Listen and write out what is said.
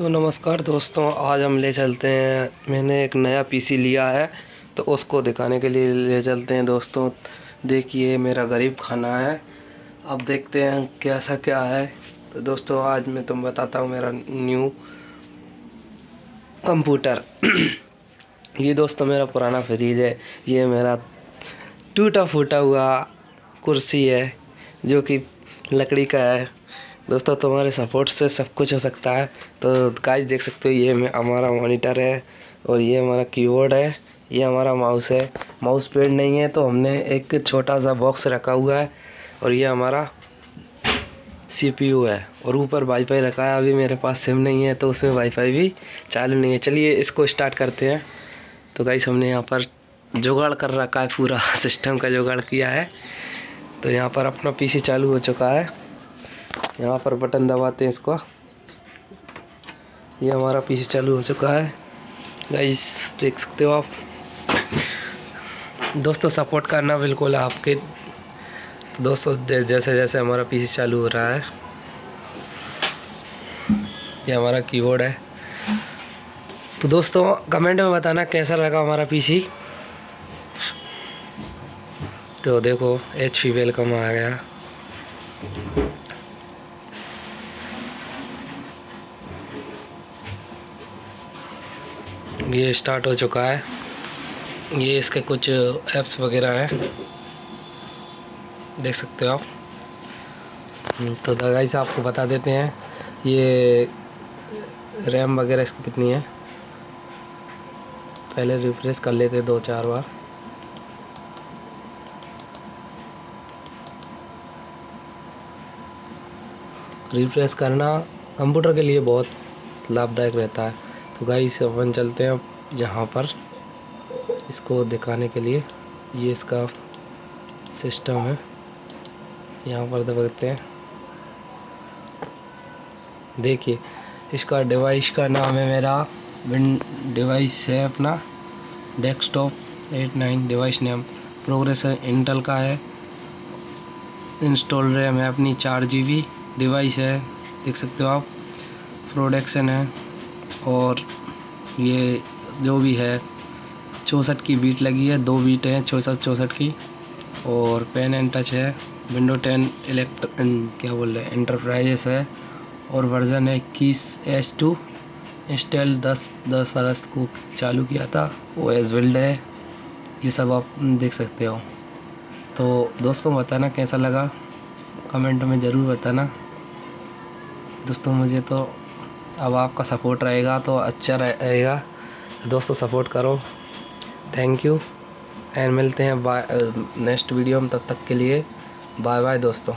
तो नमस्कार दोस्तों, आज हम ले चलते हैं। मैंने एक नया पीसी लिया है तो उसको दिखाने के लिए ले चलते हैं दोस्तों। देखिए, मेरा गरीब खाना है। अब देखते हैं कैसा क्या है। तो दोस्तों, आज मैं तुम बताता हूँ मेरा न्यू कंप्यूटर। ये दोस्तों मेरा पुराना फ्रिज है। ये मेरा टूटा फूटा हुआ कुर्सी है, जो कि लकड़ी का है। दोस्तों, तुम्हारे सपोर्ट से सब कुछ हो सकता है। तो गाइस देख सकते हो, ये हमारा मॉनिटर है और ये हमारा कीबोर्ड है, ये हमारा माउस है। माउस पेड नहीं है तो हमने एक छोटा सा बॉक्स रखा हुआ है और ये हमारा सीपीयू है और ऊपर वाईफाई रखा है। अभी मेरे पास सिम नहीं है तो उसमें वाईफाई भी चालू नहीं है। चलिए, इसको स्टार्ट करते हैं। तो गाइस हमने यहाँ पर जुगाड़ कर रखा है, पूरा सिस्टम का जुगाड़ किया है। तो यहाँ पर अपना पीसी चालू हो चुका है। यहाँ पर बटन दबाते हैं इसको। ये हमारा पीसी चालू हो चुका है। गाइस देख सकते हो आप। दोस्तों सपोर्ट करना बिल्कुल आपके दोस्तों जैसे जैसे हमारा पीसी चालू हो रहा है। ये हमारा कीबोर्ड है। तो दोस्तों कमेंट में बताना कैसा लगा हमारा पीसी? तो देखो एच पी वेलकम आ गया। ये स्टार्ट हो चुका है। ये इसके कुछ ऐप्स वगैरह हैं। देख सकते हो आप। तो तो से आपको बता देते हैं, ये रैम वगैरह इसकी कितनी है। पहले रिफ्रेश कर लेते दो चार बार। रिफ्रेश करना कंप्यूटर के लिए बहुत लाभदायक रहता है। तो गाइस अपन चलते हैं जहाँ पर इसको दिखाने के लिए। ये इसका सिस्टम है। यहाँ पर दबाते हैं। देखिए, इसका डिवाइस का नाम है मेरा विन डिवाइस है अपना। Desktop at nine device name progress Intel का है। इंस्टॉल रैम है अपनी। चार जी बी डिवाइस है। देख सकते हो आप। प्रोडक्शन है। और ये जो भी है, चौंसठ की बीट लगी है, दो बीट हैं, चौंसठ चौंसठ की। और पेन एंड टच है विंडो टेन इलेक्ट क्या बोल रहे हैं इंटरप्राइजेस है। और वर्ज़न है इक्कीस एच टू इंस्टेल दस दस अगस्त को चालू किया था वो एस बिल्ड है। ये सब आप देख सकते हो। तो दोस्तों बताना कैसा लगा? कमेंट में ज़रूर बताना। दोस्तों मुझे तो अब आपका सपोर्ट रहेगा तो अच्छा रहेगा। दोस्तों सपोर्ट करो। थैंक यू एंड मिलते हैं बाय नेक्स्ट वीडियो में तब तक के लिए। बाय बाय दोस्तों।